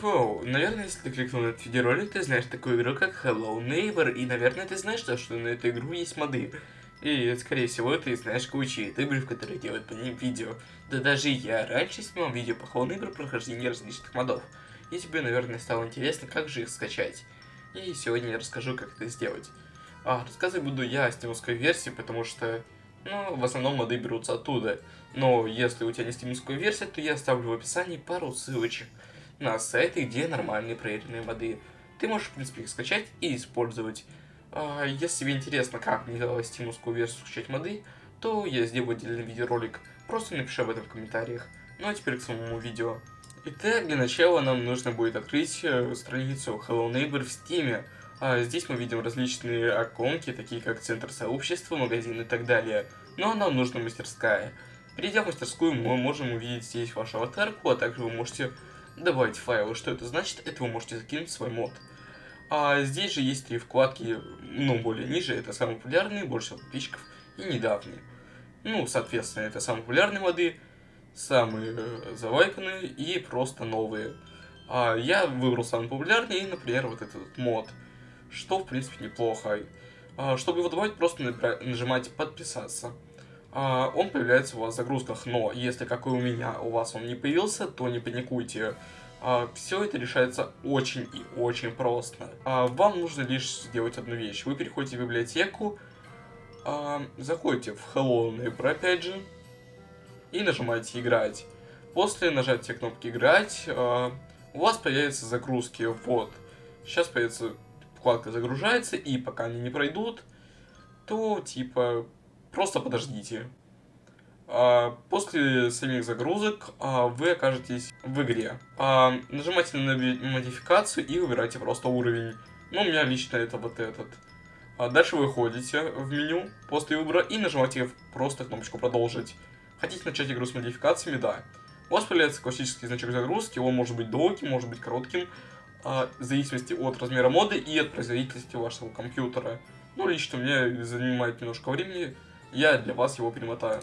Воу, наверное, если ты кликнул на этот видеоролик, ты знаешь такую игру, как Hello Neighbor, и, наверное, ты знаешь, то, что на эту игру есть моды. И, скорее всего, ты знаешь кучу ютуберов, которые делают по ним видео. Да даже я раньше снимал видео по Hello Neighbor прохождения различных модов. И тебе, наверное, стало интересно, как же их скачать. И сегодня я расскажу, как это сделать. А, рассказывать буду я о стимовской версии, потому что, ну, в основном моды берутся оттуда. Но если у тебя не стимовская версия, то я оставлю в описании пару ссылочек на сайты, где нормальные проверенные моды. Ты можешь, в принципе, их скачать и использовать. А, если тебе интересно, как мне дала стимовскую версию скачать моды, то я сделаю отдельный видеоролик. Просто напиши об этом в комментариях. Ну а теперь к самому видео. Итак, для начала нам нужно будет открыть э, страницу Hello Neighbor в Steam. А здесь мы видим различные оконки, такие как центр сообщества, магазин и так далее. Но нам нужна мастерская. Перейдя в мастерскую, мы можем увидеть здесь вашу аватарку, а также вы можете добавить файлы. Что это значит? Это вы можете закинуть свой мод. А здесь же есть три вкладки, ну, более ниже. Это самые популярные, больше подписчиков и недавние. Ну, соответственно, это самые популярные моды, самые э, и просто новые. А я выбрал самый популярный, например, вот этот мод. Что, в принципе, неплохо. А, чтобы его добавить, просто нажимайте подписаться. А, он появляется у вас в загрузках, но если, как и у меня, у вас он не появился, то не паникуйте. А, все это решается очень и очень просто. А, вам нужно лишь сделать одну вещь. Вы переходите в библиотеку, заходите в Hello Neighbor опять же, и нажимаете «Играть». После нажатия кнопки «Играть» у вас появятся загрузки. Вот. Сейчас появится вкладка «Загружается», и пока они не пройдут, то типа просто подождите. А, после самих загрузок а, вы окажетесь в игре. А, нажимайте на модификацию и выбирайте просто уровень. Ну, у меня лично это вот этот. Дальше вы ходите в меню после выбора и нажимаете просто кнопочку «Продолжить». Хотите начать игру с модификациями? Да. У вас появляется классический значок загрузки, он может быть долгим, может быть коротким, в зависимости от размера моды и от производительности вашего компьютера. Ну, лично мне занимает немножко времени, я для вас его перемотаю.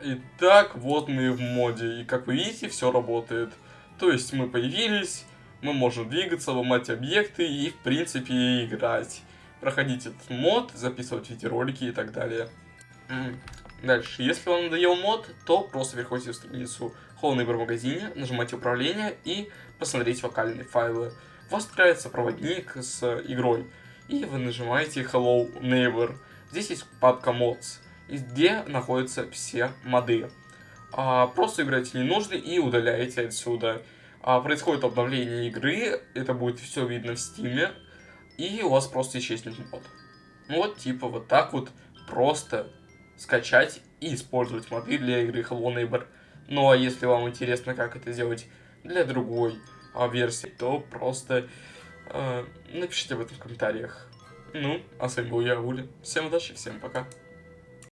Итак, вот мы в моде, и как вы видите, все работает. То есть мы появились, мы можем двигаться, ломать объекты и, в принципе, играть. Проходить этот мод, записывать видеоролики и так далее. Дальше, если вам надоел мод, то просто переходите в страницу Neighbor магазине, нажимайте управление и посмотрите вокальные файлы. У вас открывается проводник с игрой, и вы нажимаете Hello Neighbor. Здесь есть папка Mods где находятся все моды. А, просто играете ненужный и удаляете отсюда. А, происходит обновление игры, это будет все видно в стиме, и у вас просто исчезнет мод. Вот, типа, вот так вот просто скачать и использовать моды для игры Hello Neighbor. Ну а если вам интересно, как это сделать для другой а, версии, то просто э, напишите об этом в комментариях. Ну, а с вами был я, Уля. Всем удачи, всем пока.